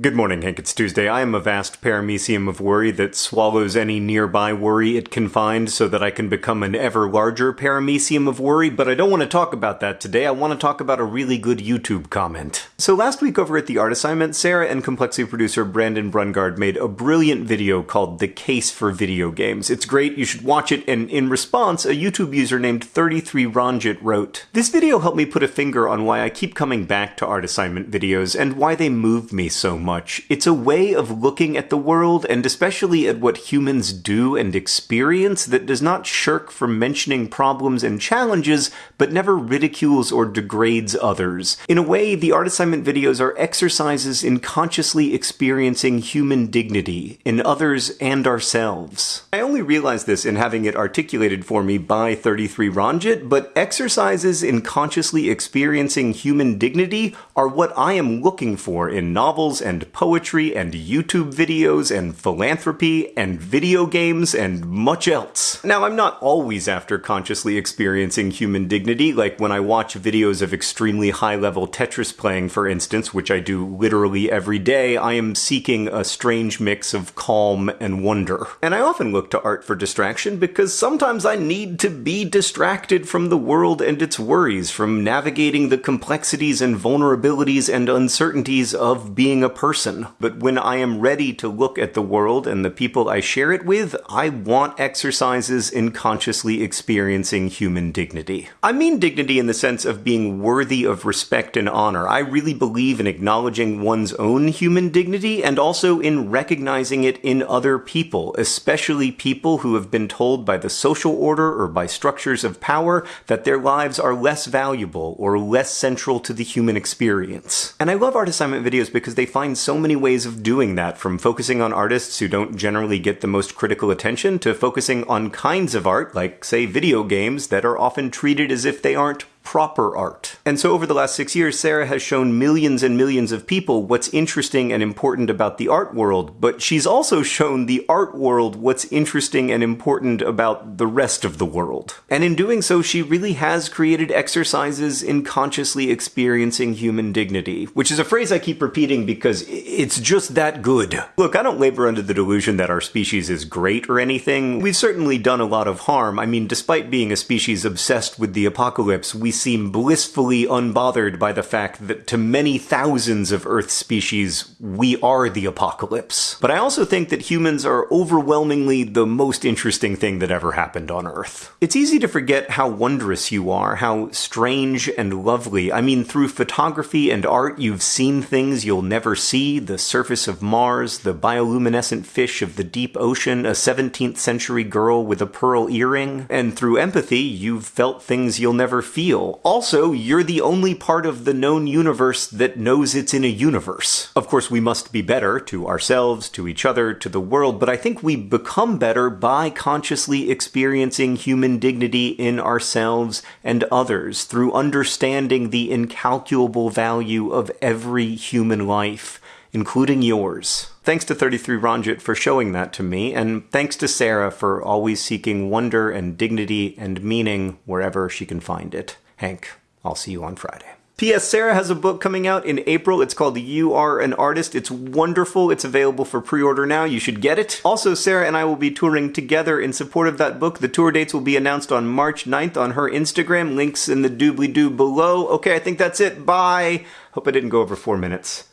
Good morning, Hank. It's Tuesday. I am a vast paramecium of worry that swallows any nearby worry it can find so that I can become an ever larger paramecium of worry, but I don't want to talk about that today. I want to talk about a really good YouTube comment. So last week over at the art assignment, Sarah and Complexly producer Brandon Brungard made a brilliant video called The Case for Video Games. It's great, you should watch it, and in response, a YouTube user named 33Ronjit wrote, This video helped me put a finger on why I keep coming back to art assignment videos and why they move me so much. It's a way of looking at the world, and especially at what humans do and experience, that does not shirk from mentioning problems and challenges, but never ridicules or degrades others. In a way, the art assignment videos are exercises in consciously experiencing human dignity in others and ourselves. I only realized this in having it articulated for me by 33 Ranjit, but exercises in consciously experiencing human dignity are what I am looking for in novels and poetry and YouTube videos and philanthropy and video games and much else. Now, I'm not always after consciously experiencing human dignity, like when I watch videos of extremely high level Tetris playing, for instance, which I do literally every day, I am seeking a strange mix of calm and wonder. And I often look to art for distraction because sometimes I need to be distracted from the world and its worries, from navigating the complexities and vulnerabilities and uncertainties of being a person, but when I am ready to look at the world and the people I share it with, I want exercises in consciously experiencing human dignity. I mean dignity in the sense of being worthy of respect and honor. I really believe in acknowledging one's own human dignity and also in recognizing it in other people, especially people who have been told by the social order or by structures of power that their lives are less valuable or less central to the human experience. And I love art assignment videos because they find find so many ways of doing that, from focusing on artists who don't generally get the most critical attention to focusing on kinds of art, like, say, video games, that are often treated as if they aren't proper art. And so over the last six years, Sarah has shown millions and millions of people what's interesting and important about the art world, but she's also shown the art world what's interesting and important about the rest of the world. And in doing so, she really has created exercises in consciously experiencing human dignity, which is a phrase I keep repeating because it's just that good. Look, I don't labor under the delusion that our species is great or anything. We've certainly done a lot of harm. I mean, despite being a species obsessed with the apocalypse, we seem blissfully unbothered by the fact that to many thousands of Earth species, we are the apocalypse. But I also think that humans are overwhelmingly the most interesting thing that ever happened on Earth. It's easy to forget how wondrous you are, how strange and lovely. I mean, through photography and art, you've seen things you'll never see, the surface of Mars, the bioluminescent fish of the deep ocean, a 17th century girl with a pearl earring, and through empathy, you've felt things you'll never feel, also, you're the only part of the known universe that knows it's in a universe. Of course, we must be better to ourselves, to each other, to the world, but I think we become better by consciously experiencing human dignity in ourselves and others through understanding the incalculable value of every human life including yours. Thanks to 33 Ranjit for showing that to me, and thanks to Sarah for always seeking wonder and dignity and meaning wherever she can find it. Hank, I'll see you on Friday. P.S. Sarah has a book coming out in April. It's called You Are an Artist. It's wonderful. It's available for pre-order now. You should get it. Also, Sarah and I will be touring together in support of that book. The tour dates will be announced on March 9th on her Instagram. Links in the doobly-doo below. Okay, I think that's it. Bye. Hope I didn't go over four minutes.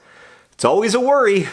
It's always a worry.